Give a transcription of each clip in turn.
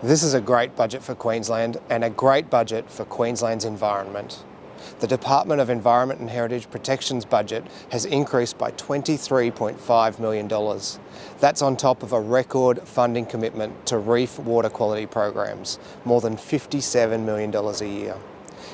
This is a great budget for Queensland and a great budget for Queensland's environment. The Department of Environment and Heritage Protection's budget has increased by $23.5 million. That's on top of a record funding commitment to reef water quality programs, more than $57 million a year.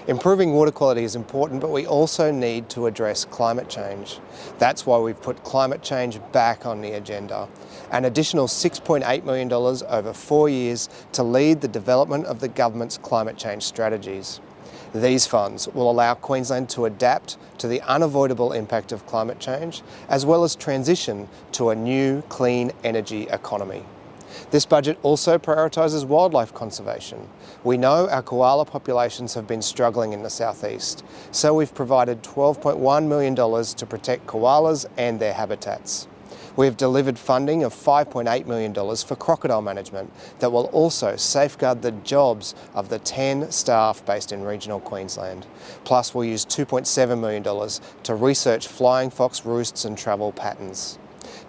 Improving water quality is important, but we also need to address climate change. That's why we've put climate change back on the agenda. An additional $6.8 million over four years to lead the development of the government's climate change strategies. These funds will allow Queensland to adapt to the unavoidable impact of climate change, as well as transition to a new clean energy economy. This budget also prioritises wildlife conservation. We know our koala populations have been struggling in the southeast, so we've provided $12.1 million to protect koalas and their habitats. We have delivered funding of $5.8 million for crocodile management that will also safeguard the jobs of the 10 staff based in regional Queensland. Plus we'll use $2.7 million to research flying fox roosts and travel patterns.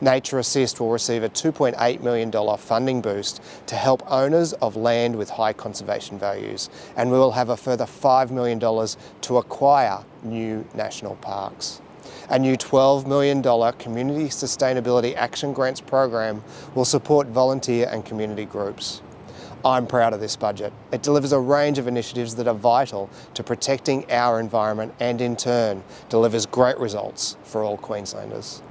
Nature Assist will receive a $2.8 million funding boost to help owners of land with high conservation values and we will have a further $5 million to acquire new national parks. A new $12 million Community Sustainability Action Grants program will support volunteer and community groups. I'm proud of this budget. It delivers a range of initiatives that are vital to protecting our environment and in turn delivers great results for all Queenslanders.